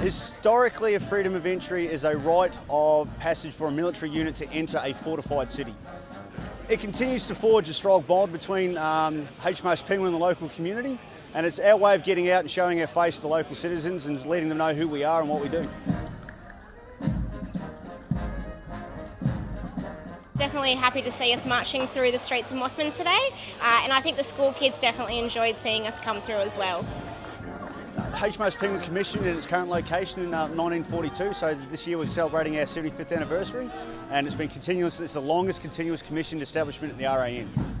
Historically, a freedom of entry is a right of passage for a military unit to enter a fortified city. It continues to forge a strong bond between um, HMAS Penguin and the local community, and it's our way of getting out and showing our face to the local citizens and letting them know who we are and what we do. Definitely happy to see us marching through the streets of Mosman today, uh, and I think the school kids definitely enjoyed seeing us come through as well. HMAS Penguin commissioned in its current location in uh, 1942, so this year we're celebrating our 75th anniversary, and it's been continuous. It's the longest continuous commissioned establishment in the RAN.